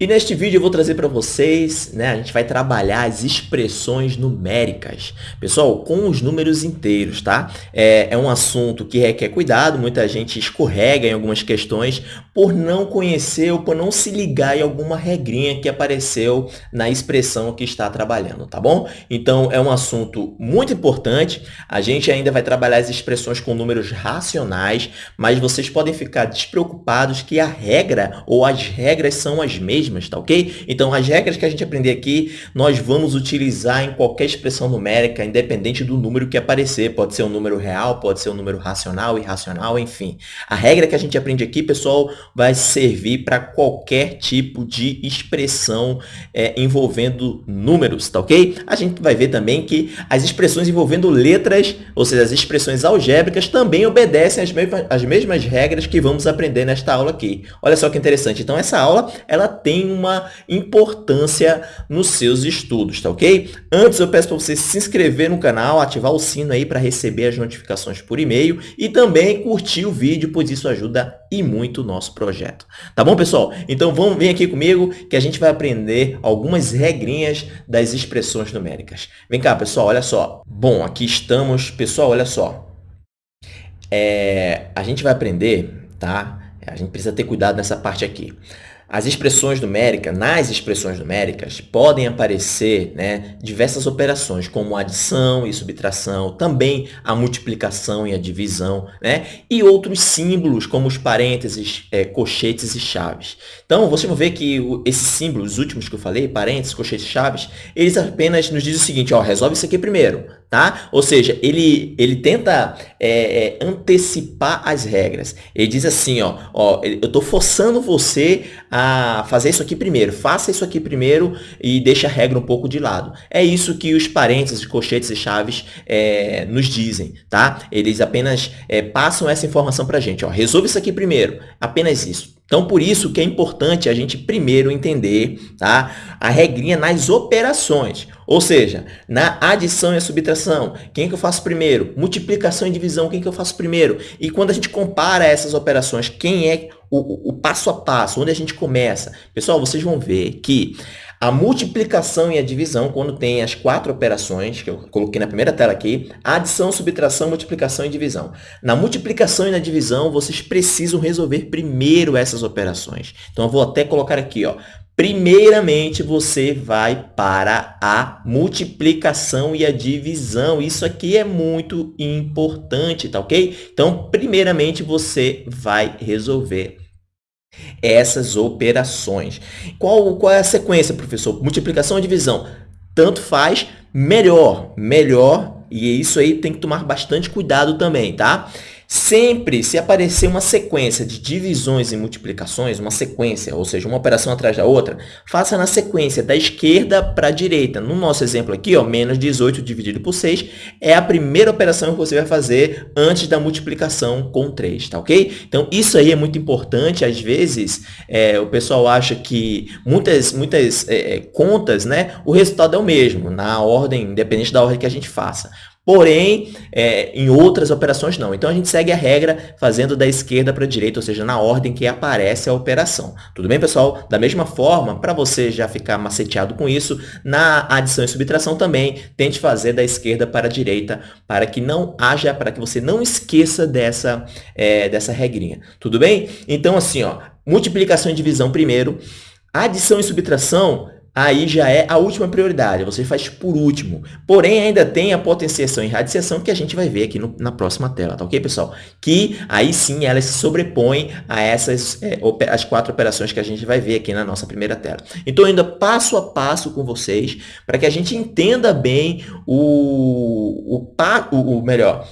E neste vídeo eu vou trazer para vocês, né, a gente vai trabalhar as expressões numéricas. Pessoal, com os números inteiros, tá? É, é um assunto que requer cuidado, muita gente escorrega em algumas questões por não conhecer ou por não se ligar em alguma regrinha que apareceu na expressão que está trabalhando, tá bom? Então, é um assunto muito importante. A gente ainda vai trabalhar as expressões com números racionais, mas vocês podem ficar despreocupados que a regra ou as regras são as mesmas mesmas, tá ok? Então, as regras que a gente aprender aqui, nós vamos utilizar em qualquer expressão numérica, independente do número que aparecer. Pode ser um número real, pode ser um número racional, irracional, enfim. A regra que a gente aprende aqui, pessoal, vai servir para qualquer tipo de expressão é, envolvendo números, tá ok? A gente vai ver também que as expressões envolvendo letras, ou seja, as expressões algébricas, também obedecem às mesmas, às mesmas regras que vamos aprender nesta aula aqui. Olha só que interessante. Então, essa aula, ela tem uma importância nos seus estudos, tá ok? Antes eu peço para você se inscrever no canal, ativar o sino aí para receber as notificações por e-mail e também curtir o vídeo, pois isso ajuda e muito o nosso projeto. Tá bom, pessoal? Então vamos vir aqui comigo que a gente vai aprender algumas regrinhas das expressões numéricas. Vem cá, pessoal, olha só. Bom, aqui estamos. Pessoal, olha só. É, a gente vai aprender, tá? A gente precisa ter cuidado nessa parte aqui. As expressões numéricas, nas expressões numéricas, podem aparecer né, diversas operações, como adição e subtração, também a multiplicação e a divisão, né, e outros símbolos, como os parênteses, é, cochetes e chaves. Então, vocês vão ver que o, esses símbolos, os últimos que eu falei, parênteses, cochetes e chaves, eles apenas nos dizem o seguinte, ó, resolve isso aqui primeiro, tá? Ou seja, ele, ele tenta é, é, antecipar as regras. Ele diz assim, ó, ó eu estou forçando você a fazer isso aqui primeiro. Faça isso aqui primeiro e deixe a regra um pouco de lado. É isso que os parênteses, cochetes e chaves é, nos dizem, tá? Eles apenas é, passam essa informação para a gente. Ó, resolva isso aqui primeiro. Apenas isso. Então, por isso que é importante a gente primeiro entender tá? a regrinha nas operações. Ou seja, na adição e subtração, quem que eu faço primeiro? Multiplicação e divisão, quem que eu faço primeiro? E quando a gente compara essas operações, quem é o, o passo a passo, onde a gente começa? Pessoal, vocês vão ver que a multiplicação e a divisão, quando tem as quatro operações, que eu coloquei na primeira tela aqui, adição, subtração, multiplicação e divisão. Na multiplicação e na divisão, vocês precisam resolver primeiro essas operações. Então, eu vou até colocar aqui, ó. Primeiramente, você vai para a multiplicação e a divisão. Isso aqui é muito importante, tá ok? Então, primeiramente, você vai resolver essas operações. Qual, qual é a sequência, professor? Multiplicação ou divisão? Tanto faz, melhor, melhor, e isso aí tem que tomar bastante cuidado também, tá? Sempre, se aparecer uma sequência de divisões e multiplicações, uma sequência, ou seja, uma operação atrás da outra, faça na sequência da esquerda para a direita. No nosso exemplo aqui, ó, menos 18 dividido por 6 é a primeira operação que você vai fazer antes da multiplicação com 3, tá ok? Então, isso aí é muito importante. Às vezes, é, o pessoal acha que muitas, muitas é, é contas, né, o resultado é o mesmo, na ordem, independente da ordem que a gente faça. Porém, é, em outras operações não. Então, a gente segue a regra fazendo da esquerda para a direita, ou seja, na ordem que aparece a operação. Tudo bem, pessoal? Da mesma forma, para você já ficar maceteado com isso, na adição e subtração também, tente fazer da esquerda para a direita, para que não haja, para que você não esqueça dessa, é, dessa regrinha. Tudo bem? Então, assim, ó, multiplicação e divisão primeiro, adição e subtração aí já é a última prioridade, você faz por último. Porém, ainda tem a potenciação e radiciação que a gente vai ver aqui no, na próxima tela, tá ok, pessoal? Que aí sim elas se sobrepõem a essas é, as quatro operações que a gente vai ver aqui na nossa primeira tela. Então, ainda passo a passo com vocês para que a gente entenda bem o, o, o, o melhor,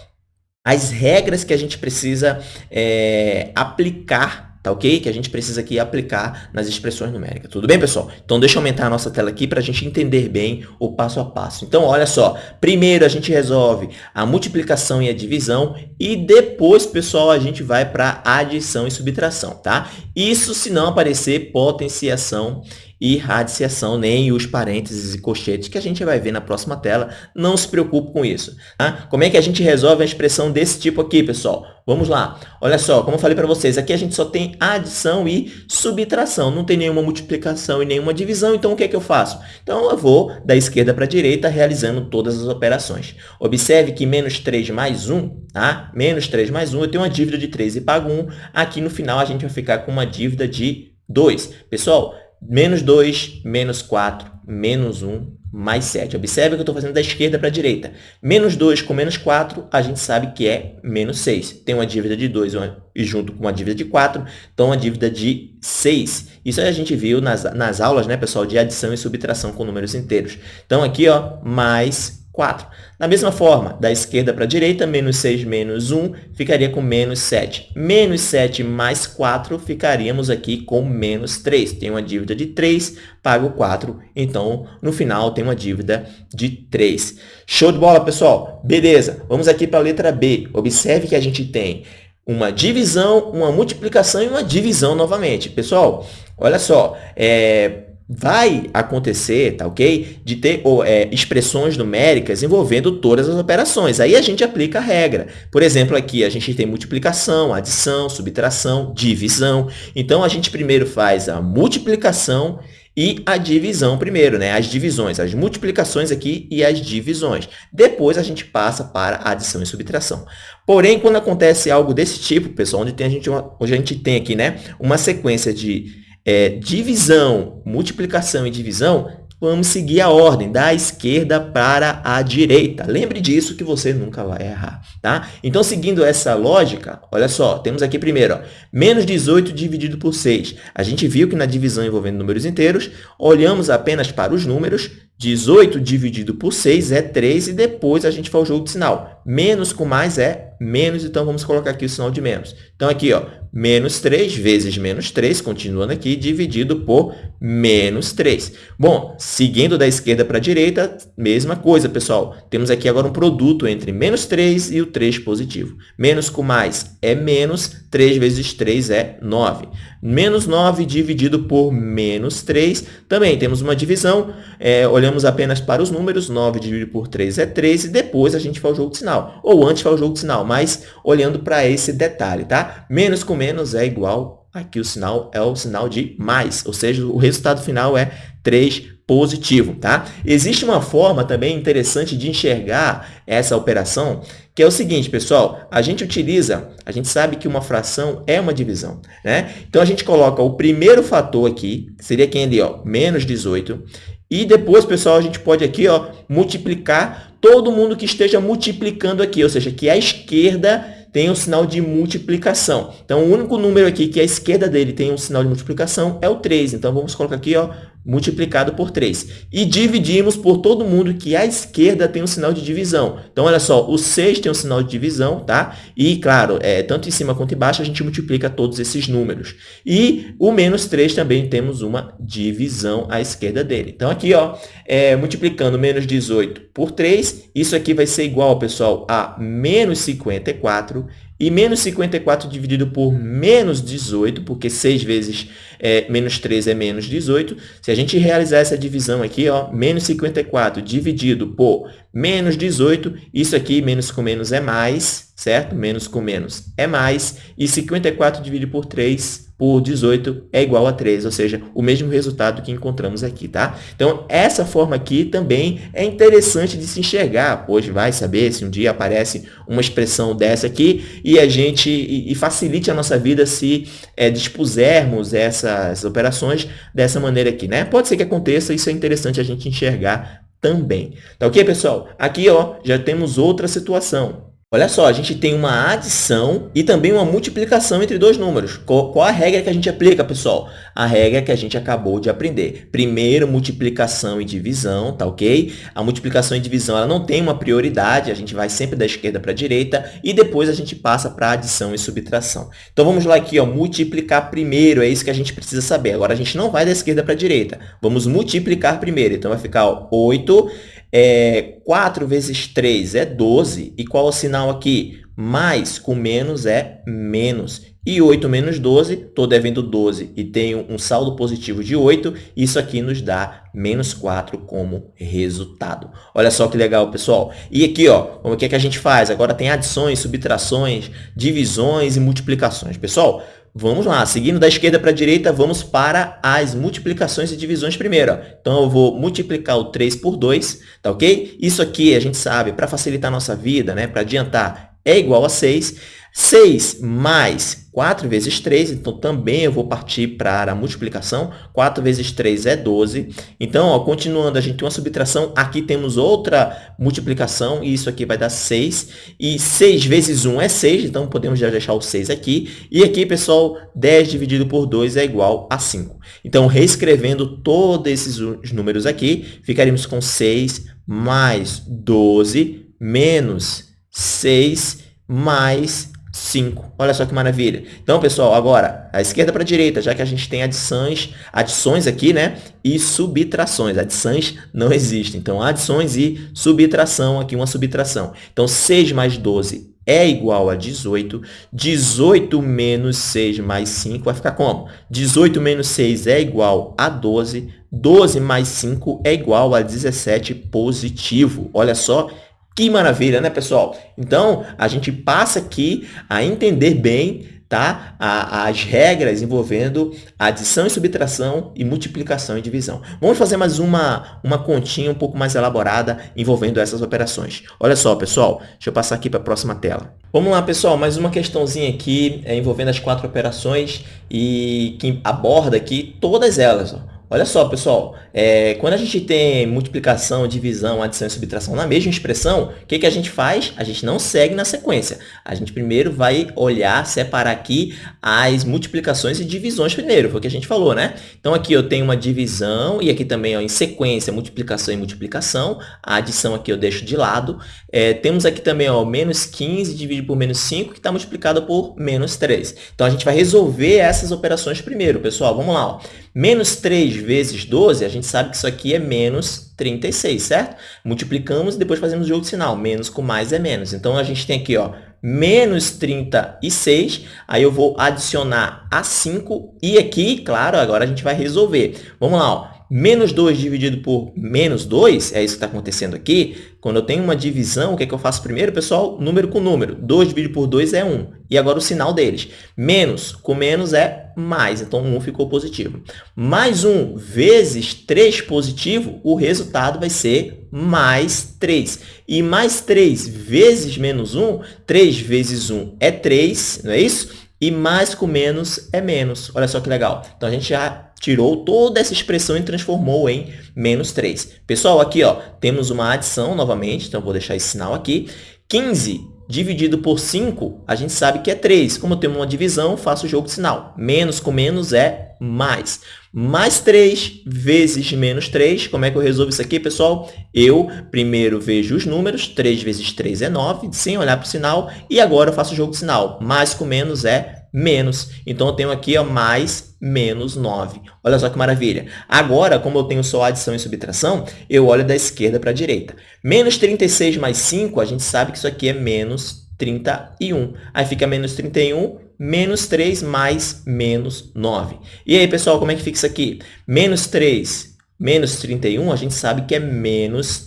as regras que a gente precisa é, aplicar tá ok? Que a gente precisa aqui aplicar nas expressões numéricas. Tudo bem, pessoal? Então, deixa eu aumentar a nossa tela aqui para a gente entender bem o passo a passo. Então, olha só. Primeiro, a gente resolve a multiplicação e a divisão e depois, pessoal, a gente vai para adição e subtração, tá? Isso se não aparecer potenciação e radiciação, nem os parênteses e colchetes que a gente vai ver na próxima tela. Não se preocupe com isso. Tá? Como é que a gente resolve a expressão desse tipo aqui, pessoal? Vamos lá. Olha só, como eu falei para vocês, aqui a gente só tem adição e subtração. Não tem nenhuma multiplicação e nenhuma divisão, então o que é que eu faço? Então, eu vou da esquerda para a direita realizando todas as operações. Observe que menos 3 mais 1, tá? Menos 3 mais 1, eu tenho uma dívida de 3 e pago 1. Aqui no final a gente vai ficar com uma dívida de 2. Pessoal, menos 2, menos 4, menos 1, mais 7. Observe que eu estou fazendo da esquerda para a direita. Menos 2 com menos 4, a gente sabe que é menos 6. Tem uma dívida de 2 e junto com uma dívida de 4, então uma dívida de 6. Isso a gente viu nas, nas aulas, né, pessoal, de adição e subtração com números inteiros. Então, aqui, ó, mais 4. Da mesma forma, da esquerda para a direita, menos 6 menos 1 ficaria com menos 7. Menos 7 mais 4 ficaríamos aqui com menos 3. Tem uma dívida de 3, pago 4, então no final tem uma dívida de 3. Show de bola, pessoal? Beleza, vamos aqui para a letra B. Observe que a gente tem uma divisão, uma multiplicação e uma divisão novamente. Pessoal, olha só, é, vai acontecer, tá ok? De ter ou, é, expressões numéricas envolvendo todas as operações. Aí a gente aplica a regra. Por exemplo, aqui a gente tem multiplicação, adição, subtração, divisão. Então, a gente primeiro faz a multiplicação e a divisão primeiro, né? As divisões, as multiplicações aqui e as divisões. Depois, a gente passa para adição e subtração. Porém, quando acontece algo desse tipo, pessoal, onde, tem a gente onde a gente tem aqui né, uma sequência de é, divisão, multiplicação e divisão, vamos seguir a ordem da esquerda para a direita. Lembre disso que você nunca vai errar, tá? Então, seguindo essa lógica, olha só, temos aqui primeiro, ó, menos 18 dividido por 6. A gente viu que na divisão envolvendo números inteiros, olhamos apenas para os números, 18 dividido por 6 é 3 e depois a gente faz o jogo de sinal. Menos com mais é menos, então vamos colocar aqui o sinal de menos. Então, aqui, ó, menos 3 vezes menos 3, continuando aqui, dividido por menos 3. Bom, seguindo da esquerda para a direita, mesma coisa, pessoal. Temos aqui agora um produto entre menos 3 e o 3 positivo. Menos com mais é menos, 3 vezes 3 é 9. Menos 9 dividido por menos 3, também temos uma divisão, é, olhamos apenas para os números, 9 dividido por 3 é 3, e depois a gente faz o jogo de sinal. Ou antes faz o jogo de sinal, mas olhando para esse detalhe, tá? Menos com menos é igual, aqui o sinal é o sinal de mais, ou seja, o resultado final é 3 positivo, tá? Existe uma forma também interessante de enxergar essa operação, que é o seguinte, pessoal, a gente utiliza, a gente sabe que uma fração é uma divisão, né? Então, a gente coloca o primeiro fator aqui, que seria quem ali, ó, menos 18, e depois, pessoal, a gente pode aqui, ó, multiplicar todo mundo que esteja multiplicando aqui, ou seja, que a esquerda tem um sinal de multiplicação. Então, o único número aqui que a esquerda dele tem um sinal de multiplicação é o 3. Então, vamos colocar aqui, ó, multiplicado por 3. E dividimos por todo mundo que à esquerda tem um sinal de divisão. Então, olha só, o 6 tem um sinal de divisão, tá? E, claro, é, tanto em cima quanto embaixo, a gente multiplica todos esses números. E o menos 3 também temos uma divisão à esquerda dele. Então, aqui, ó, é, multiplicando menos 18 por 3, isso aqui vai ser igual, pessoal, a menos 54 e menos 54 dividido por menos 18, porque 6 vezes é, menos 3 é menos 18. Se a gente realizar essa divisão aqui, ó, menos 54 dividido por menos 18, isso aqui, menos com menos é mais, certo? Menos com menos é mais. E 54 dividido por 3 por 18 é igual a 3, ou seja, o mesmo resultado que encontramos aqui, tá? Então, essa forma aqui também é interessante de se enxergar, pois vai saber se um dia aparece uma expressão dessa aqui e a gente e, e facilite a nossa vida se é, dispusermos essas operações dessa maneira aqui, né? Pode ser que aconteça, isso é interessante a gente enxergar também. Tá ok, pessoal? Aqui, ó, já temos outra situação. Olha só, a gente tem uma adição e também uma multiplicação entre dois números. Qual, a regra que a gente aplica, pessoal? A regra que a gente acabou de aprender. Primeiro, multiplicação e divisão, tá ok? A multiplicação e divisão ela não tem uma prioridade, a gente vai sempre da esquerda para a direita e depois a gente passa para adição e subtração. Então, vamos lá aqui, ó, multiplicar primeiro, é isso que a gente precisa saber. Agora, a gente não vai da esquerda para a direita, vamos multiplicar primeiro. Então, vai ficar ó, 8 é, 4 vezes 3 é 12. E qual é o sinal aqui? mais com menos é menos. E 8 menos 12, estou devendo 12 e tenho um saldo positivo de 8, isso aqui nos dá menos 4 como resultado. Olha só que legal, pessoal. E aqui, ó, como é que a gente faz? Agora tem adições, subtrações, divisões e multiplicações. Pessoal, Vamos lá, seguindo da esquerda para a direita, vamos para as multiplicações e divisões primeiro. Ó. Então, eu vou multiplicar o 3 por 2, tá ok? Isso aqui, a gente sabe, para facilitar a nossa vida, né, para adiantar, é igual a 6. 6 mais 4 vezes 3, então também eu vou partir para a multiplicação. 4 vezes 3 é 12. Então, ó, continuando, a gente tem uma subtração. Aqui temos outra multiplicação, e isso aqui vai dar 6. E 6 vezes 1 é 6, então podemos já deixar o 6 aqui. E aqui, pessoal, 10 dividido por 2 é igual a 5. Então, reescrevendo todos esses números aqui, ficaríamos com 6 mais 12 menos 6 mais 5. Olha só que maravilha. Então, pessoal, agora, a esquerda para a direita, já que a gente tem adições, adições aqui, né? E subtrações. Adições não existem. Então, adições e subtração, aqui uma subtração. Então, 6 mais 12 é igual a 18. 18 menos 6 mais 5 vai ficar como? 18 menos 6 é igual a 12. 12 mais 5 é igual a 17 positivo. Olha só que maravilha, né, pessoal? Então, a gente passa aqui a entender bem tá? as regras envolvendo adição e subtração e multiplicação e divisão. Vamos fazer mais uma, uma continha um pouco mais elaborada envolvendo essas operações. Olha só, pessoal, deixa eu passar aqui para a próxima tela. Vamos lá, pessoal, mais uma questãozinha aqui é, envolvendo as quatro operações e que aborda aqui todas elas. Ó. Olha só, pessoal, é, quando a gente tem multiplicação, divisão, adição e subtração na mesma expressão, o que, que a gente faz? A gente não segue na sequência. A gente primeiro vai olhar, separar aqui as multiplicações e divisões primeiro, foi o que a gente falou, né? Então, aqui eu tenho uma divisão e aqui também ó, em sequência, multiplicação e multiplicação. A adição aqui eu deixo de lado. É, temos aqui também ó, menos 15 dividido por menos 5, que está multiplicado por menos 3. Então, a gente vai resolver essas operações primeiro, pessoal. Vamos lá. Ó. Menos 3 vezes 12, a gente sabe que isso aqui é menos 36, certo? Multiplicamos e depois fazemos o jogo sinal. Menos com mais é menos. Então, a gente tem aqui ó, menos 36. Aí eu vou adicionar a 5. E aqui, claro, agora a gente vai resolver. Vamos lá. Ó menos 2 dividido por menos 2, é isso que está acontecendo aqui. Quando eu tenho uma divisão, o que, é que eu faço primeiro, pessoal? Número com número. 2 dividido por 2 é 1. E agora o sinal deles. Menos com menos é mais, então 1 ficou positivo. Mais 1 vezes 3 positivo, o resultado vai ser mais 3. E mais 3 vezes menos 1, 3 vezes 1 é 3, não é isso? E mais com menos é menos. Olha só que legal. Então, a gente já tirou toda essa expressão e transformou em menos 3. Pessoal, aqui ó, temos uma adição novamente, então vou deixar esse sinal aqui. 15 dividido por 5, a gente sabe que é 3. Como temos uma divisão, faço o jogo de sinal. Menos com menos é mais. Mais 3 vezes menos 3. Como é que eu resolvo isso aqui, pessoal? Eu primeiro vejo os números. 3 vezes 3 é 9, sem olhar para o sinal. E agora eu faço o jogo de sinal. Mais com menos é menos. Então, eu tenho aqui ó, mais menos 9. Olha só que maravilha. Agora, como eu tenho só adição e subtração, eu olho da esquerda para a direita. Menos 36 mais 5, a gente sabe que isso aqui é menos 31. Aí fica menos 31, menos 3 mais menos 9. E aí, pessoal, como é que fica isso aqui? Menos 3 menos 31, a gente sabe que é menos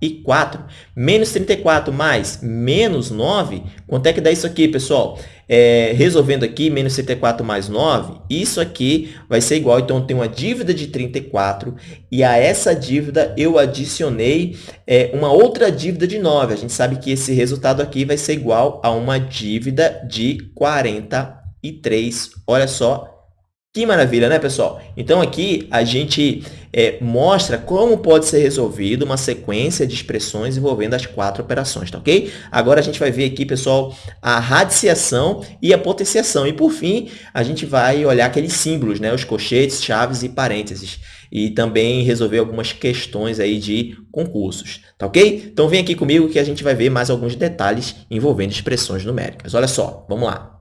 34. Menos 34 mais menos 9, quanto é que dá isso aqui, pessoal? É, resolvendo aqui, menos 34 mais 9, isso aqui vai ser igual. Então, eu tenho uma dívida de 34 e a essa dívida eu adicionei é, uma outra dívida de 9. A gente sabe que esse resultado aqui vai ser igual a uma dívida de 43. Olha só que maravilha, né, pessoal? Então, aqui a gente é, mostra como pode ser resolvido uma sequência de expressões envolvendo as quatro operações, tá ok? Agora, a gente vai ver aqui, pessoal, a radiciação e a potenciação. E, por fim, a gente vai olhar aqueles símbolos, né? Os colchetes, chaves e parênteses. E também resolver algumas questões aí de concursos, tá ok? Então, vem aqui comigo que a gente vai ver mais alguns detalhes envolvendo expressões numéricas. Olha só, vamos lá.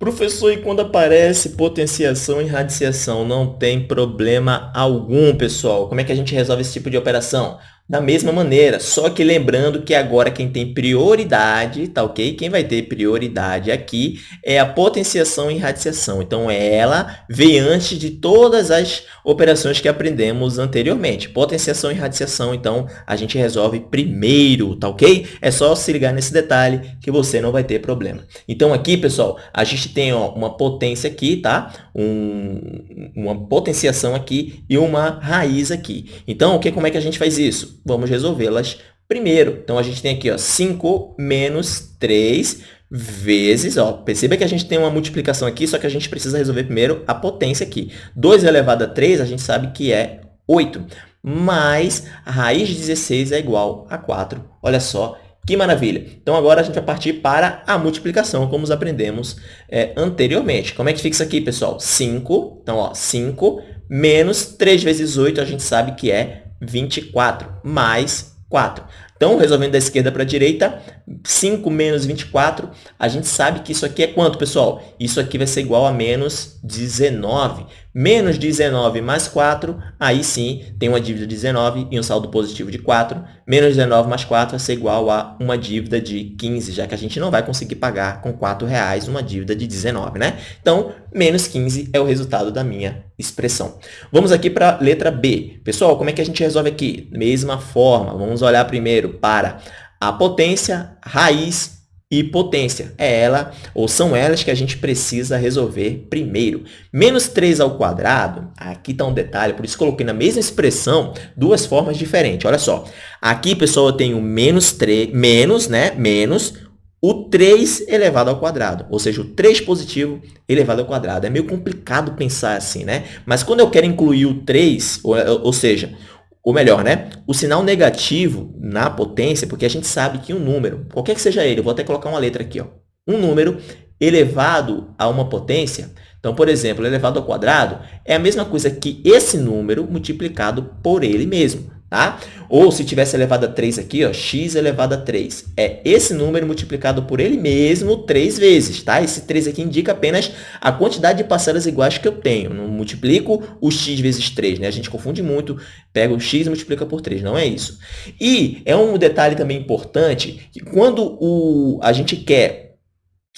Professor, e quando aparece potenciação e radiciação? Não tem problema algum, pessoal. Como é que a gente resolve esse tipo de operação? Da mesma maneira, só que lembrando que agora quem tem prioridade, tá ok? Quem vai ter prioridade aqui é a potenciação e radiação. Então, ela vem antes de todas as operações que aprendemos anteriormente. Potenciação e radiação, então, a gente resolve primeiro, tá ok? É só se ligar nesse detalhe que você não vai ter problema. Então, aqui, pessoal, a gente tem ó, uma potência aqui, tá? Um, uma potenciação aqui e uma raiz aqui. Então, o que, como é que a gente faz isso? Vamos resolvê-las primeiro. Então, a gente tem aqui ó, 5 menos 3 vezes, ó, perceba que a gente tem uma multiplicação aqui, só que a gente precisa resolver primeiro a potência aqui. 2 elevado a 3, a gente sabe que é 8, mais a raiz de 16 é igual a 4. Olha só, que maravilha! Então, agora a gente vai partir para a multiplicação, como nós aprendemos é, anteriormente. Como é que fica isso aqui, pessoal? 5, então, ó, 5 menos 3 vezes 8, a gente sabe que é 24, mais 4. Então, resolvendo da esquerda para a direita, 5 menos 24, a gente sabe que isso aqui é quanto, pessoal? Isso aqui vai ser igual a menos 19. Menos 19 mais 4, aí sim tem uma dívida de 19 e um saldo positivo de 4. Menos 19 mais 4 vai ser igual a uma dívida de 15, já que a gente não vai conseguir pagar com 4 reais uma dívida de 19, né? Então, menos 15 é o resultado da minha expressão. Vamos aqui para a letra B. Pessoal, como é que a gente resolve aqui? Mesma forma, vamos olhar primeiro para a potência, raiz e potência. É ela, ou são elas que a gente precisa resolver primeiro. Menos 3 ao quadrado, aqui está um detalhe, por isso coloquei na mesma expressão duas formas diferentes. Olha só, aqui, pessoal, eu tenho menos 3, menos, né, menos o 3 elevado ao quadrado, ou seja, o 3 positivo elevado ao quadrado. É meio complicado pensar assim, né? Mas quando eu quero incluir o 3, ou, ou seja, ou melhor, né? O sinal negativo na potência, porque a gente sabe que um número, qualquer que seja ele, vou até colocar uma letra aqui, ó, um número elevado a uma potência, então, por exemplo, elevado ao quadrado é a mesma coisa que esse número multiplicado por ele mesmo tá? Ou se tivesse elevado a 3 aqui, ó, x elevado a 3. É esse número multiplicado por ele mesmo três vezes, tá? Esse 3 aqui indica apenas a quantidade de parcelas iguais que eu tenho. Não multiplico o x vezes 3, né? A gente confunde muito, pega o x e multiplica por 3, não é isso. E é um detalhe também importante, que quando o, a gente quer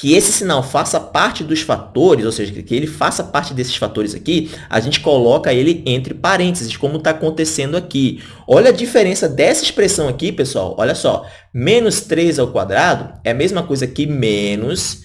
que esse sinal faça parte dos fatores, ou seja, que ele faça parte desses fatores aqui, a gente coloca ele entre parênteses, como está acontecendo aqui. Olha a diferença dessa expressão aqui, pessoal. Olha só, menos 3 ao quadrado é a mesma coisa que menos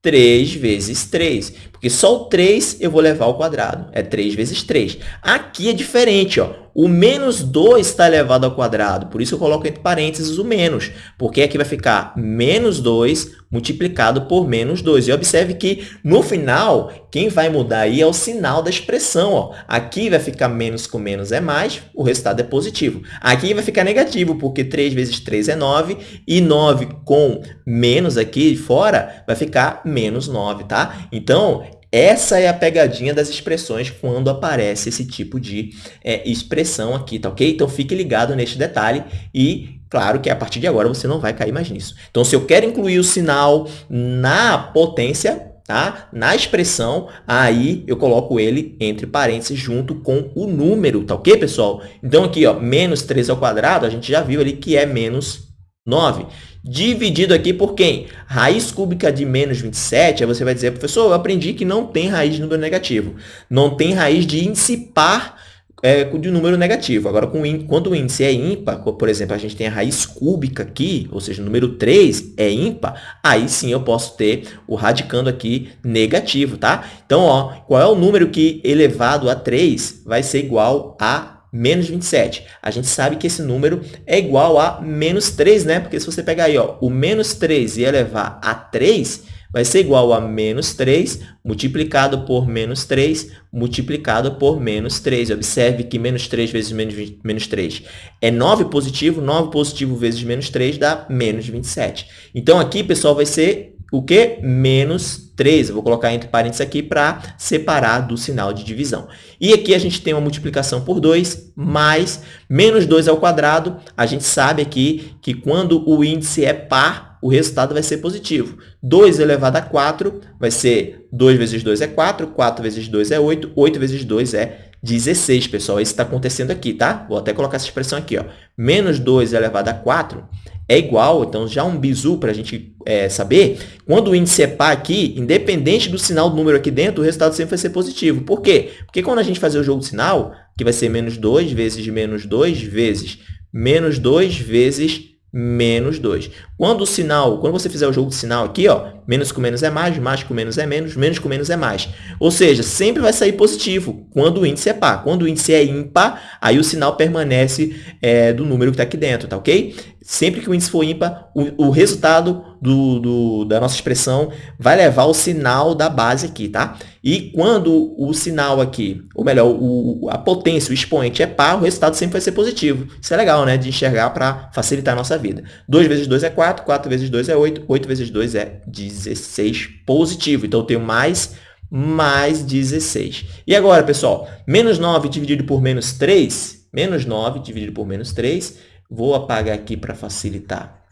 3 vezes 3, porque só o 3 eu vou levar ao quadrado, é 3 vezes 3. Aqui é diferente, ó. o menos 2 está elevado ao quadrado, por isso eu coloco entre parênteses o menos, porque aqui vai ficar menos 2 multiplicado por menos 2. E observe que, no final, quem vai mudar aí é o sinal da expressão. Ó. Aqui vai ficar menos com menos é mais, o resultado é positivo. Aqui vai ficar negativo, porque 3 vezes 3 é 9, e 9 com menos aqui fora vai ficar menos 9, tá? Então, essa é a pegadinha das expressões quando aparece esse tipo de é, expressão aqui, tá ok? Então, fique ligado neste detalhe e Claro que a partir de agora você não vai cair mais nisso. Então, se eu quero incluir o sinal na potência, tá? na expressão, aí eu coloco ele entre parênteses junto com o número, tá ok, pessoal? Então, aqui, ó, menos 3 ao quadrado, a gente já viu ali que é menos 9. Dividido aqui por quem? Raiz cúbica de menos 27, aí você vai dizer, professor, eu aprendi que não tem raiz de número negativo. Não tem raiz de índice par é, de número negativo. Agora, com, quando o índice é ímpar, por exemplo, a gente tem a raiz cúbica aqui, ou seja, o número 3 é ímpar, aí sim eu posso ter o radicando aqui negativo, tá? Então, ó, qual é o número que elevado a 3 vai ser igual a menos 27. A gente sabe que esse número é igual a menos 3, né? Porque se você pegar aí, ó, o menos 3 e elevar a 3, vai ser igual a menos 3 multiplicado por menos 3 multiplicado por menos 3. Observe que menos 3 vezes menos, 20, menos 3 é 9 positivo, 9 positivo vezes menos 3 dá menos 27. Então, aqui, pessoal, vai ser o que? Menos 3. Eu vou colocar entre parênteses aqui para separar do sinal de divisão. E aqui a gente tem uma multiplicação por 2, mais menos 2 ao quadrado. A gente sabe aqui que quando o índice é par, o resultado vai ser positivo. 2 elevado a 4 vai ser 2 vezes 2 é 4, 4 vezes 2 é 8, 8 vezes 2 é 16, pessoal. Isso está acontecendo aqui, tá? Vou até colocar essa expressão aqui, ó. Menos 2 elevado a 4 é igual, então já um bizu para a gente é, saber, quando o índice é par aqui, independente do sinal do número aqui dentro, o resultado sempre vai ser positivo. Por quê? Porque quando a gente fazer o jogo de sinal, que vai ser menos 2 vezes menos 2 vezes menos 2 vezes menos 2. Quando o sinal, quando você fizer o jogo de sinal aqui, ó, menos com menos é mais, mais com menos é menos, menos com menos é mais. Ou seja, sempre vai sair positivo quando o índice é par. Quando o índice é ímpar, aí o sinal permanece é, do número que está aqui dentro, tá ok? Sempre que o índice for ímpar, o, o resultado do, do, da nossa expressão vai levar o sinal da base aqui, tá? E quando o sinal aqui, ou melhor, o, a potência, o expoente é par, o resultado sempre vai ser positivo. Isso é legal, né? De enxergar para facilitar a nossa vida. 2 vezes 2 é 4, 4 vezes 2 é 8, 8 vezes 2 é 16 positivo. Então, eu tenho mais mais 16. E agora, pessoal, menos 9 dividido por menos 3, menos 9 dividido por menos 3, Vou apagar aqui para facilitar,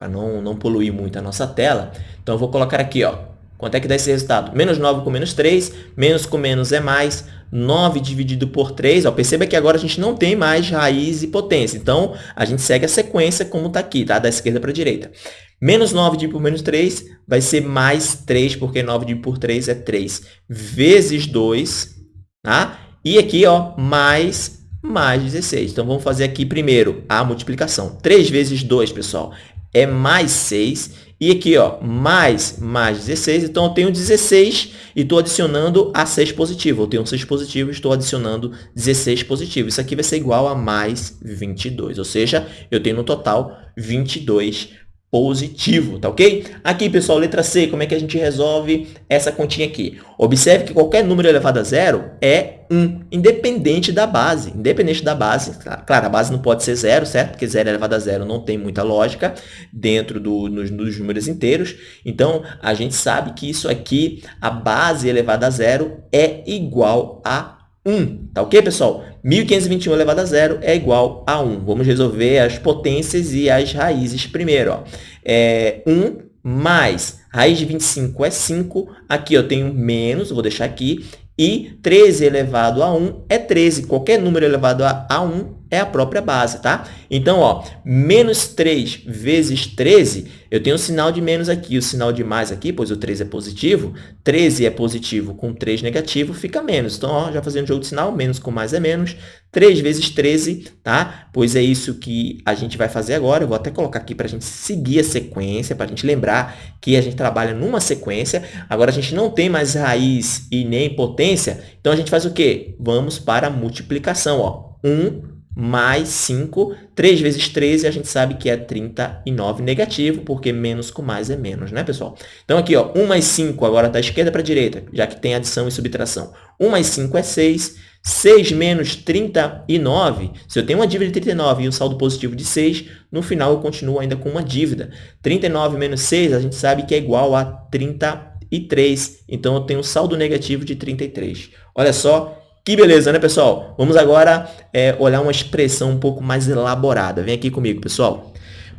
para não, não poluir muito a nossa tela. Então, eu vou colocar aqui, ó, quanto é que dá esse resultado? Menos 9 com menos 3, menos com menos é mais, 9 dividido por 3, ó, perceba que agora a gente não tem mais raiz e potência. Então, a gente segue a sequência como está aqui, tá? da esquerda para a direita. Menos 9 dividido por menos 3 vai ser mais 3, porque 9 dividido por 3 é 3, vezes 2, tá? E aqui, ó, mais mais 16. Então, vamos fazer aqui primeiro a multiplicação. 3 vezes 2, pessoal, é mais 6. E aqui, ó, mais mais 16. Então, eu tenho 16 e estou adicionando a 6 positivo. Eu tenho 6 positivo e estou adicionando 16 positivo. Isso aqui vai ser igual a mais 22. Ou seja, eu tenho no total 22 positivo, tá ok? Aqui, pessoal, letra C, como é que a gente resolve essa continha aqui? Observe que qualquer número elevado a zero é 1, independente da base. Independente da base, claro, a base não pode ser zero, certo? Porque zero elevado a zero não tem muita lógica dentro do, nos, dos números inteiros. Então, a gente sabe que isso aqui, a base elevada a zero, é igual a 1, tá ok, pessoal? 1521 elevado a zero é igual a 1. Vamos resolver as potências e as raízes primeiro. Ó. É 1 mais raiz de 25 é 5. Aqui eu tenho menos, vou deixar aqui. E 13 elevado a 1 é 13. Qualquer número elevado a 1 é a própria base, tá? Então, ó, menos 3 vezes 13, eu tenho o sinal de menos aqui, o sinal de mais aqui, pois o 3 é positivo. 13 é positivo com 3 negativo, fica menos. Então, ó, já fazendo jogo de sinal, menos com mais é menos. 3 vezes 13, tá? Pois é isso que a gente vai fazer agora. Eu vou até colocar aqui para a gente seguir a sequência, para a gente lembrar que a gente trabalha numa sequência. Agora, a gente não tem mais raiz e nem potência, então a gente faz o quê? Vamos para a multiplicação, ó. 1 mais 5. 3 vezes 13 a gente sabe que é 39 negativo, porque menos com mais é menos, né, pessoal? Então, aqui, ó, 1 mais 5, agora da esquerda para a direita, já que tem adição e subtração. 1 mais 5 é 6. 6 menos 39, se eu tenho uma dívida de 39 e um saldo positivo de 6, no final eu continuo ainda com uma dívida. 39 menos 6, a gente sabe que é igual a 33. Então, eu tenho um saldo negativo de 33. Olha só, que beleza, né, pessoal? Vamos agora é, olhar uma expressão um pouco mais elaborada. Vem aqui comigo, pessoal.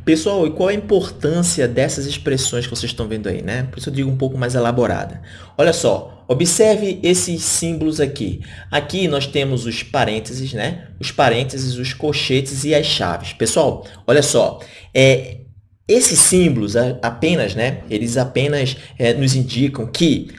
Pessoal, e qual a importância dessas expressões que vocês estão vendo aí, né? Por isso eu digo um pouco mais elaborada. Olha só, observe esses símbolos aqui. Aqui nós temos os parênteses, né? Os parênteses, os colchetes e as chaves. Pessoal, olha só, é, esses símbolos apenas, né? Eles apenas é, nos indicam que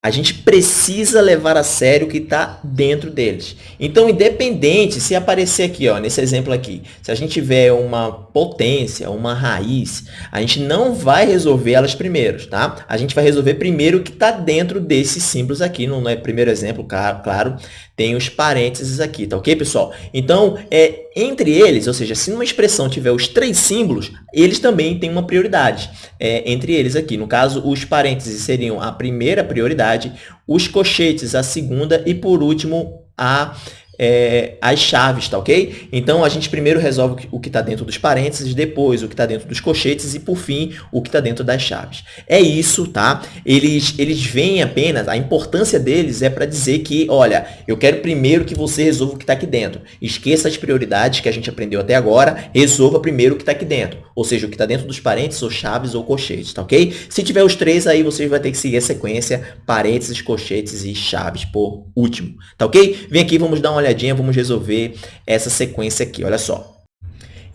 a gente precisa levar a sério o que está dentro deles. Então, independente, se aparecer aqui, ó, nesse exemplo aqui, se a gente tiver uma potência, uma raiz, a gente não vai resolver elas primeiro, tá? A gente vai resolver primeiro o que está dentro desses símbolos aqui. No, é primeiro exemplo, claro, tem os parênteses aqui, tá ok, pessoal? Então, é, entre eles, ou seja, se numa expressão tiver os três símbolos, eles também têm uma prioridade é, entre eles aqui. No caso, os parênteses seriam a primeira prioridade, os cochetes a segunda e, por último, a é, as chaves, tá ok? Então, a gente primeiro resolve o que está dentro dos parênteses, depois o que está dentro dos cochetes e, por fim, o que está dentro das chaves. É isso, tá? Eles, eles veem apenas, a importância deles é para dizer que, olha, eu quero primeiro que você resolva o que está aqui dentro. Esqueça as prioridades que a gente aprendeu até agora, resolva primeiro o que está aqui dentro. Ou seja, o que está dentro dos parênteses, ou chaves, ou cochetes, tá ok? Se tiver os três aí, você vai ter que seguir a sequência parênteses, cochetes e chaves por último, tá ok? Vem aqui, vamos dar uma olhadinha, vamos resolver essa sequência aqui, olha só.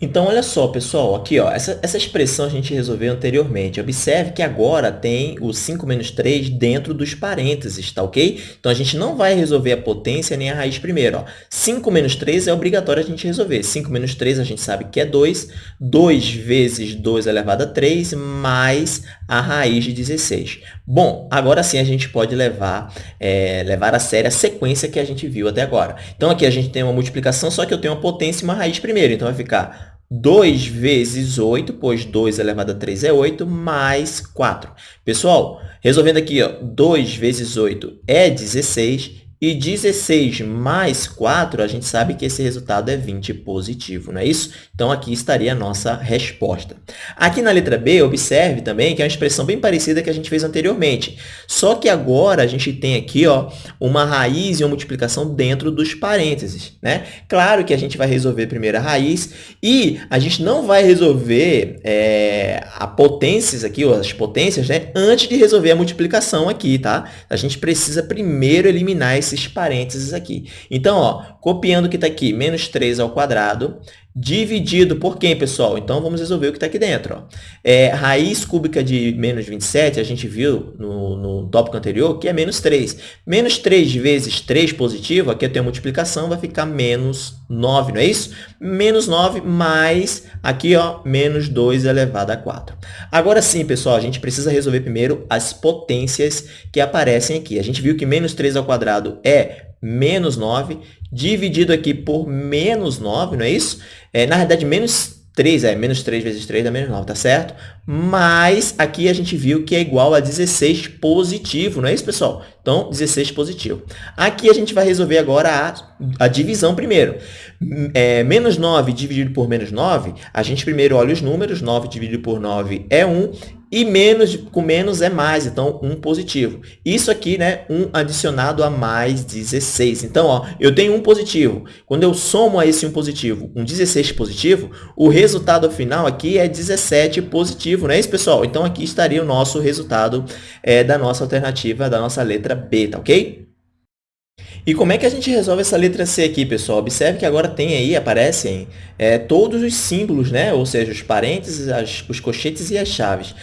Então, olha só, pessoal, aqui, ó, essa, essa expressão a gente resolveu anteriormente. Observe que agora tem o 5 menos 3 dentro dos parênteses, tá ok? Então, a gente não vai resolver a potência nem a raiz primeiro. Ó. 5 menos 3 é obrigatório a gente resolver. 5 menos 3 a gente sabe que é 2. 2 vezes 2 elevado a 3 mais a raiz de 16. Bom, agora sim a gente pode levar, é, levar a sério a sequência que a gente viu até agora. Então, aqui a gente tem uma multiplicação, só que eu tenho uma potência e uma raiz primeiro. Então, vai ficar 2 vezes 8, pois 2 elevado a 3 é 8, mais 4. Pessoal, resolvendo aqui, ó, 2 vezes 8 é 16 e 16 mais 4, a gente sabe que esse resultado é 20 positivo, não é isso? Então, aqui estaria a nossa resposta. Aqui na letra B, observe também que é uma expressão bem parecida que a gente fez anteriormente. Só que agora a gente tem aqui ó, uma raiz e uma multiplicação dentro dos parênteses. Né? Claro que a gente vai resolver primeiro a raiz e a gente não vai resolver é, a potências aqui, ou as potências, né, antes de resolver a multiplicação aqui. Tá? A gente precisa primeiro eliminar esse esses parênteses aqui. Então, ó, copiando o que está aqui, menos 3 ao quadrado, dividido por quem, pessoal? Então, vamos resolver o que está aqui dentro. Ó. É, raiz cúbica de menos 27, a gente viu no, no tópico anterior, que é menos 3. Menos 3 vezes 3 positivo, aqui eu tenho a multiplicação, vai ficar menos 9, não é isso? Menos 9 mais, aqui, ó, menos 2 elevado a 4. Agora sim, pessoal, a gente precisa resolver primeiro as potências que aparecem aqui. A gente viu que menos 3 ao quadrado é menos 9, dividido aqui por menos 9, não é isso? É, na verdade, menos 3, é, menos 3 vezes 3 dá menos 9, tá certo? Mas aqui a gente viu que é igual a 16 positivo, não é isso, pessoal? Então, 16 positivo. Aqui a gente vai resolver agora a, a divisão primeiro. É, menos 9 dividido por menos 9, a gente primeiro olha os números, 9 dividido por 9 é 1, e menos com menos é mais, então 1 positivo. Isso aqui, né, 1 adicionado a mais 16. Então, ó, eu tenho 1 positivo. Quando eu somo a esse 1 positivo um 16 positivo, o resultado final aqui é 17 positivo, não é isso, pessoal? Então, aqui estaria o nosso resultado é, da nossa alternativa, da nossa letra B, tá ok? E como é que a gente resolve essa letra C aqui, pessoal? Observe que agora tem aí, aparecem é, todos os símbolos, né? ou seja, os parênteses, as, os cochetes e as chaves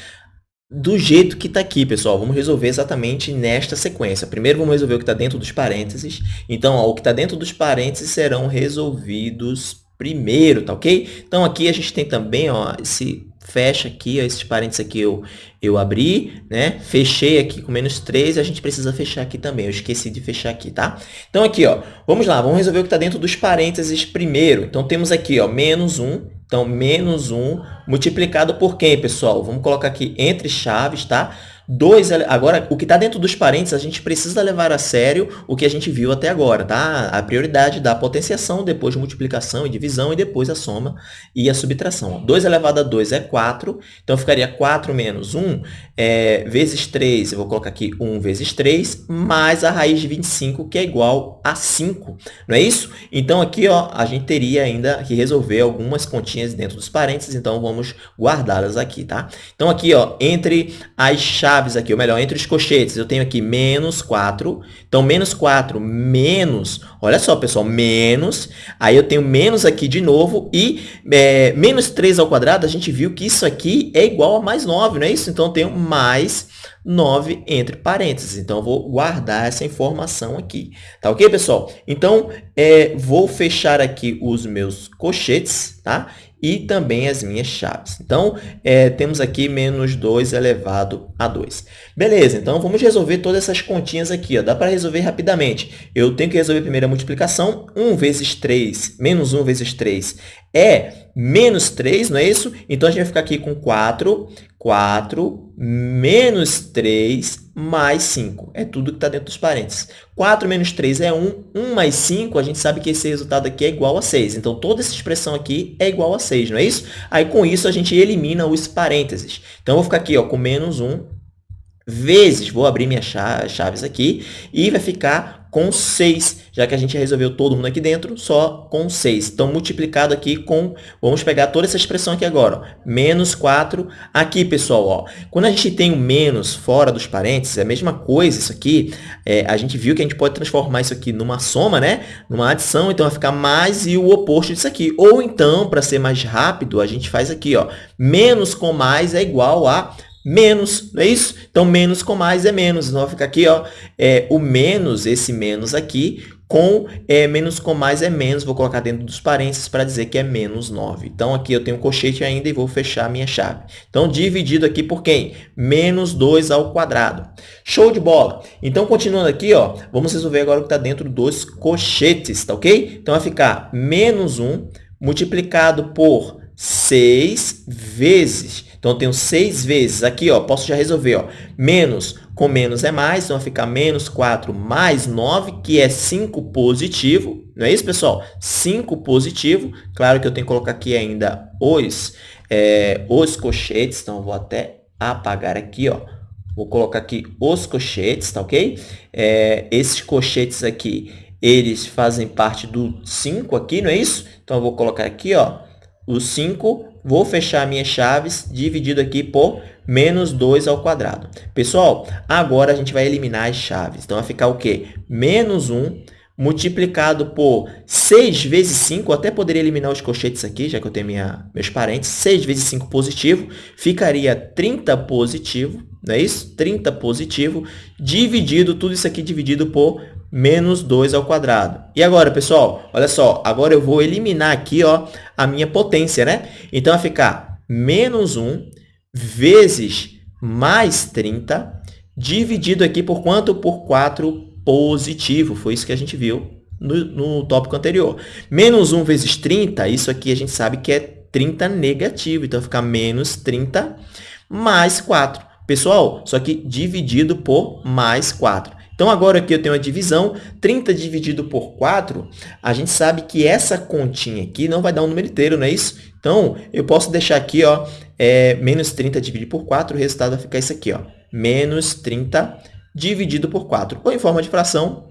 do jeito que está aqui, pessoal. Vamos resolver exatamente nesta sequência. Primeiro, vamos resolver o que está dentro dos parênteses. Então, ó, o que está dentro dos parênteses serão resolvidos primeiro, tá ok? Então, aqui a gente tem também ó, esse fecha aqui, ó, esses parênteses aqui eu, eu abri, né? Fechei aqui com menos 3, a gente precisa fechar aqui também. Eu esqueci de fechar aqui, tá? Então, aqui, ó, vamos lá, vamos resolver o que está dentro dos parênteses primeiro. Então, temos aqui, ó, menos 1, então, menos 1 multiplicado por quem, pessoal? Vamos colocar aqui entre chaves, tá? 2, agora, o que está dentro dos parênteses, a gente precisa levar a sério o que a gente viu até agora, tá? A prioridade da potenciação, depois multiplicação e divisão, e depois a soma e a subtração. 2 elevado a 2 é 4, então ficaria 4 menos 1 é, vezes 3, eu vou colocar aqui 1 vezes 3, mais a raiz de 25, que é igual a 5, não é isso? Então, aqui, ó, a gente teria ainda que resolver algumas continhas dentro dos parênteses, então vamos guardá-las aqui, tá? Então, aqui, ó, entre as chaves chaves aqui, ou melhor, entre os cochetes, eu tenho aqui menos 4. Então, menos 4 menos, olha só, pessoal, menos, aí eu tenho menos aqui de novo, e é, menos 3 ao quadrado, a gente viu que isso aqui é igual a mais 9, não é isso? Então, eu tenho mais 9 entre parênteses. Então, eu vou guardar essa informação aqui. Tá ok, pessoal? Então, é, vou fechar aqui os meus cochetes, tá? E também as minhas chaves. Então, é, temos aqui menos 2 elevado a 2. Beleza, então vamos resolver todas essas continhas aqui. Ó. Dá para resolver rapidamente. Eu tenho que resolver primeiro a multiplicação. 1 vezes 3, menos 1 vezes 3 é menos 3, não é isso? Então, a gente vai ficar aqui com 4, 4 menos 3 mais 5. É tudo que está dentro dos parênteses. 4 menos 3 é 1. 1 mais 5, a gente sabe que esse resultado aqui é igual a 6. Então, toda essa expressão aqui é igual a 6, não é isso? Aí, com isso, a gente elimina os parênteses. Então, eu vou ficar aqui ó, com menos 1 vezes, vou abrir minhas chaves aqui, e vai ficar com 6, já que a gente resolveu todo mundo aqui dentro, só com 6. Então, multiplicado aqui com, vamos pegar toda essa expressão aqui agora, ó, menos 4. Aqui, pessoal, ó, quando a gente tem o menos fora dos parênteses, é a mesma coisa isso aqui, é, a gente viu que a gente pode transformar isso aqui numa soma, né? numa adição, então vai ficar mais e o oposto disso aqui. Ou então, para ser mais rápido, a gente faz aqui, ó, menos com mais é igual a menos, não é isso? Então, menos com mais é menos. Então, vai ficar aqui, ó, é, o menos, esse menos aqui, com é, menos com mais é menos. Vou colocar dentro dos parênteses para dizer que é menos 9. Então, aqui eu tenho um colchete ainda e vou fechar a minha chave. Então, dividido aqui por quem? Menos 2 ao quadrado. Show de bola! Então, continuando aqui, ó, vamos resolver agora o que está dentro dos colchetes, tá ok? Então, vai ficar menos 1 multiplicado por 6 vezes então, eu tenho 6 vezes aqui, ó, posso já resolver. Ó, menos com menos é mais, então vai ficar menos 4 mais 9, que é 5 positivo. Não é isso, pessoal? 5 positivo. Claro que eu tenho que colocar aqui ainda os, é, os cochetes, então eu vou até apagar aqui, ó. Vou colocar aqui os cochetes, tá ok? É, esses cochetes aqui, eles fazem parte do 5 aqui, não é isso? Então, eu vou colocar aqui, ó, o 5 Vou fechar minhas chaves dividido aqui por menos 2 ao quadrado. Pessoal, agora a gente vai eliminar as chaves. Então, vai ficar o quê? Menos 1 multiplicado por 6 vezes 5, eu até poderia eliminar os colchetes aqui, já que eu tenho minha, meus parentes, 6 vezes 5 positivo, ficaria 30 positivo, não é isso? 30 positivo, dividido, tudo isso aqui dividido por menos 2 ao quadrado. E agora, pessoal, olha só, agora eu vou eliminar aqui ó, a minha potência, né? Então, vai ficar menos 1 vezes mais 30, dividido aqui por quanto? Por 4 positivo. Foi isso que a gente viu no, no tópico anterior. Menos 1 vezes 30, isso aqui a gente sabe que é 30 negativo. Então, vai ficar menos 30 mais 4. Pessoal, só que dividido por mais 4. Então, agora aqui eu tenho a divisão, 30 dividido por 4, a gente sabe que essa continha aqui não vai dar um número inteiro, não é isso? Então, eu posso deixar aqui, ó, é, menos 30 dividido por 4, o resultado vai ficar isso aqui, ó, menos 30 dividido por 4. Ou em forma de fração,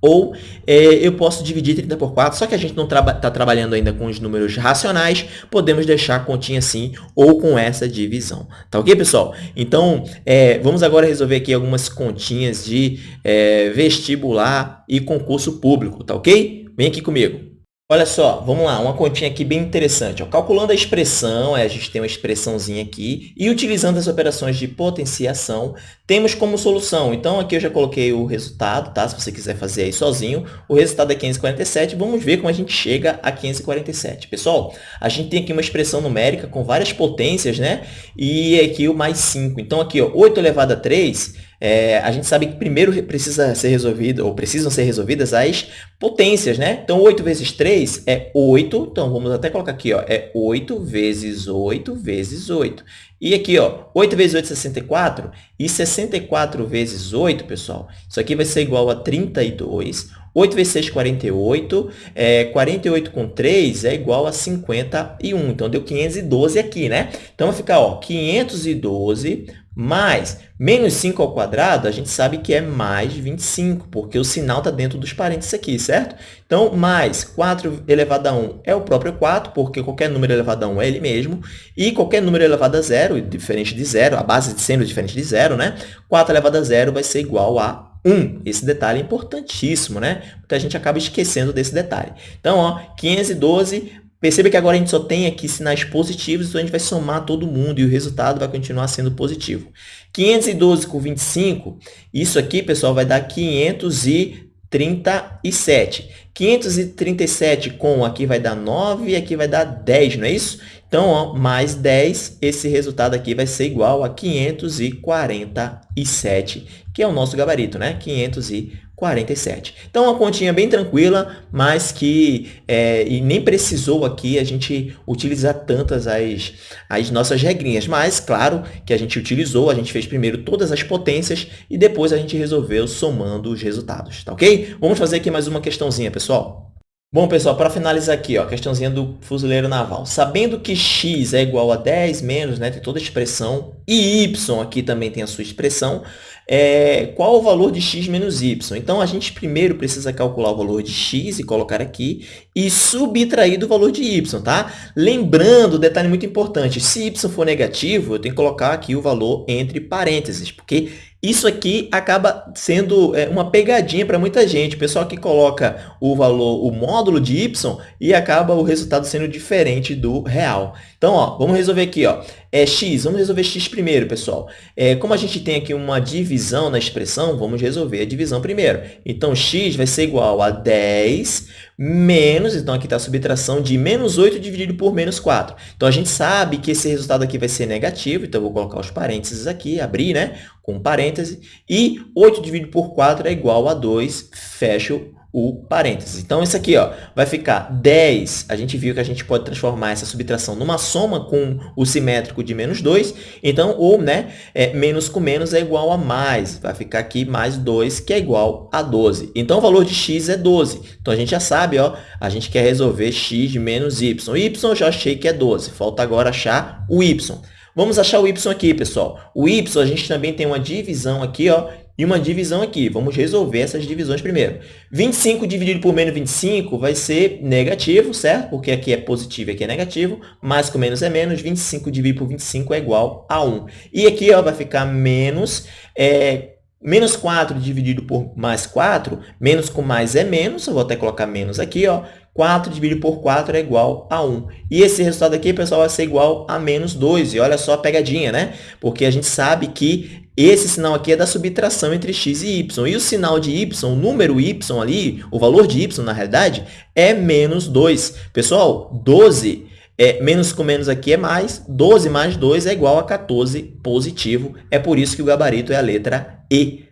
ou é, eu posso dividir 30 por 4, só que a gente não está traba trabalhando ainda com os números racionais, podemos deixar a continha assim ou com essa divisão. Tá ok, pessoal? Então, é, vamos agora resolver aqui algumas continhas de é, vestibular e concurso público, tá ok? Vem aqui comigo. Olha só, vamos lá, uma continha aqui bem interessante. Ó. Calculando a expressão, a gente tem uma expressãozinha aqui, e utilizando as operações de potenciação, temos como solução. Então, aqui eu já coloquei o resultado, tá? Se você quiser fazer aí sozinho, o resultado é 547. Vamos ver como a gente chega a 547. Pessoal, a gente tem aqui uma expressão numérica com várias potências, né? E aqui o mais 5. Então, aqui, ó, 8 elevado a 3 é, a gente sabe que primeiro precisa ser resolvido, ou precisam ser resolvidas as potências, né? Então, 8 vezes 3 é 8. Então, vamos até colocar aqui, ó, é 8 vezes 8 vezes 8. E aqui, ó, 8 vezes 8 é 64. E 64 vezes 8, pessoal, isso aqui vai ser igual a 32. 8 vezes 6, 48. É, 48 com 3 é igual a 51. Então, deu 512 aqui, né? Então, vai ficar, ó, 512 mais menos 5 ao quadrado, a gente sabe que é mais 25, porque o sinal está dentro dos parênteses aqui, certo? Então, mais 4 elevado a 1 é o próprio 4, porque qualquer número elevado a 1 é ele mesmo, e qualquer número elevado a 0, diferente de 0, a base sendo diferente de 0, né? 4 elevado a 0 vai ser igual a 1. Esse detalhe é importantíssimo, né? Porque a gente acaba esquecendo desse detalhe. Então, ó, 512 Perceba que agora a gente só tem aqui sinais positivos, então a gente vai somar todo mundo e o resultado vai continuar sendo positivo. 512 com 25, isso aqui, pessoal, vai dar 537. 537 com aqui vai dar 9 e aqui vai dar 10, não é isso? Então, ó, mais 10, esse resultado aqui vai ser igual a 547, que é o nosso gabarito, né? 547. 47. Então, uma continha bem tranquila, mas que é, e nem precisou aqui a gente utilizar tantas as, as nossas regrinhas. Mas, claro, que a gente utilizou, a gente fez primeiro todas as potências e depois a gente resolveu somando os resultados, tá ok? Vamos fazer aqui mais uma questãozinha, pessoal. Bom, pessoal, para finalizar aqui, ó, questãozinha do fuzileiro naval. Sabendo que x é igual a 10 menos, né, tem toda a expressão, e y aqui também tem a sua expressão, é, qual o valor de x menos y? Então, a gente primeiro precisa calcular o valor de x e colocar aqui, e subtrair do valor de y, tá? Lembrando, detalhe muito importante, se y for negativo, eu tenho que colocar aqui o valor entre parênteses, porque isso aqui acaba sendo é, uma pegadinha para muita gente. O pessoal que coloca o valor, o módulo de y e acaba o resultado sendo diferente do real. Então, ó, vamos resolver aqui. Ó. É x, vamos resolver x primeiro, pessoal. É, como a gente tem aqui uma divisão na expressão, vamos resolver a divisão primeiro. Então, x vai ser igual a 10 menos, então aqui está a subtração de menos 8 dividido por menos 4. Então, a gente sabe que esse resultado aqui vai ser negativo, então vou colocar os parênteses aqui, abrir, né, com parêntese, e 8 dividido por 4 é igual a 2, fecho o parênteses. Então, isso aqui ó, vai ficar 10. A gente viu que a gente pode transformar essa subtração numa soma com o simétrico de menos 2. Então, ou né, é, menos com menos é igual a mais. Vai ficar aqui mais 2, que é igual a 12. Então, o valor de x é 12. Então, a gente já sabe, ó, a gente quer resolver x menos y. y eu já achei que é 12. Falta agora achar o y. Vamos achar o y aqui, pessoal. O y, a gente também tem uma divisão aqui, ó, e uma divisão aqui. Vamos resolver essas divisões primeiro. 25 dividido por menos 25 vai ser negativo, certo? Porque aqui é positivo e aqui é negativo. Mais com menos é menos. 25 dividido por 25 é igual a 1. E aqui ó, vai ficar menos... É, Menos 4 dividido por mais 4, menos com mais é menos, eu vou até colocar menos aqui, ó. 4 dividido por 4 é igual a 1. E esse resultado aqui, pessoal, vai ser igual a menos 2. E olha só a pegadinha, né? Porque a gente sabe que esse sinal aqui é da subtração entre x e y. E o sinal de y, o número y ali, o valor de y, na realidade, é menos 2. Pessoal, 12 é, menos com menos aqui é mais, 12 mais 2 é igual a 14 positivo. É por isso que o gabarito é a letra E.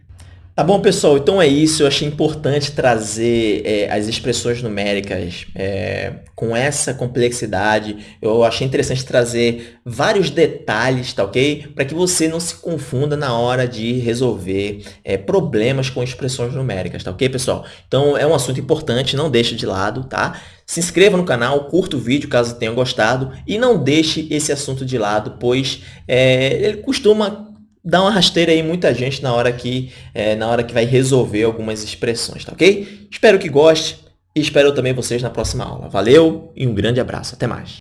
Tá bom, pessoal? Então é isso. Eu achei importante trazer é, as expressões numéricas é, com essa complexidade. Eu achei interessante trazer vários detalhes, tá ok? Para que você não se confunda na hora de resolver é, problemas com expressões numéricas, tá ok, pessoal? Então é um assunto importante, não deixe de lado, tá? Se inscreva no canal, curta o vídeo caso tenha gostado e não deixe esse assunto de lado, pois é, ele costuma dar uma rasteira aí muita gente na hora que, é, na hora que vai resolver algumas expressões, tá ok? Espero que goste e espero também vocês na próxima aula. Valeu e um grande abraço. Até mais.